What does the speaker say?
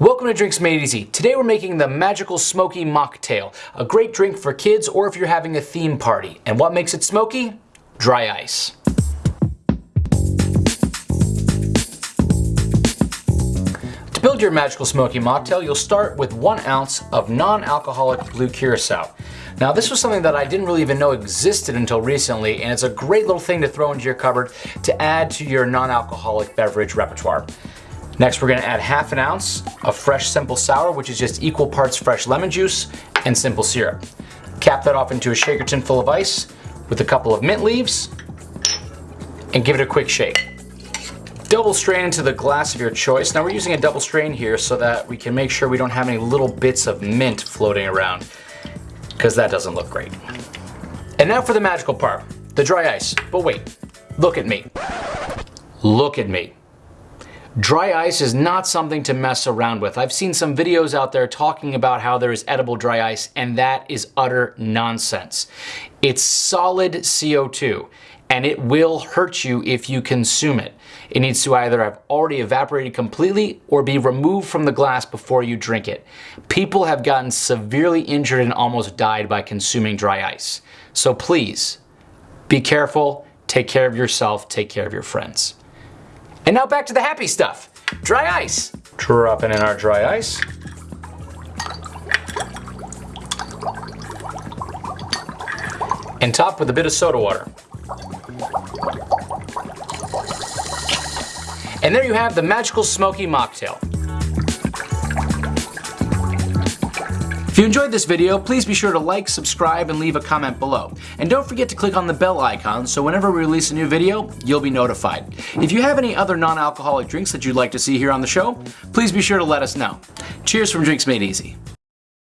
Welcome to Drinks Made Easy. Today we're making the Magical Smoky Mocktail, a great drink for kids or if you're having a theme party. And what makes it smoky? Dry ice. To build your Magical Smoky Mocktail, you'll start with one ounce of non-alcoholic blue curacao. Now this was something that I didn't really even know existed until recently and it's a great little thing to throw into your cupboard to add to your non-alcoholic beverage repertoire. Next we're gonna add half an ounce of fresh simple sour which is just equal parts fresh lemon juice and simple syrup. Cap that off into a shaker tin full of ice with a couple of mint leaves and give it a quick shake. Double strain into the glass of your choice. Now we're using a double strain here so that we can make sure we don't have any little bits of mint floating around because that doesn't look great. And now for the magical part, the dry ice. But wait, look at me. Look at me. Dry ice is not something to mess around with. I've seen some videos out there talking about how there is edible dry ice and that is utter nonsense. It's solid CO2 and it will hurt you if you consume it. It needs to either have already evaporated completely or be removed from the glass before you drink it. People have gotten severely injured and almost died by consuming dry ice. So please, be careful, take care of yourself, take care of your friends. And now back to the happy stuff. Dry ice. Dropping in our dry ice. And top with a bit of soda water. And there you have the magical smoky mocktail. If you enjoyed this video, please be sure to like, subscribe, and leave a comment below. And don't forget to click on the bell icon so whenever we release a new video, you'll be notified. If you have any other non-alcoholic drinks that you'd like to see here on the show, please be sure to let us know. Cheers from Drinks Made Easy.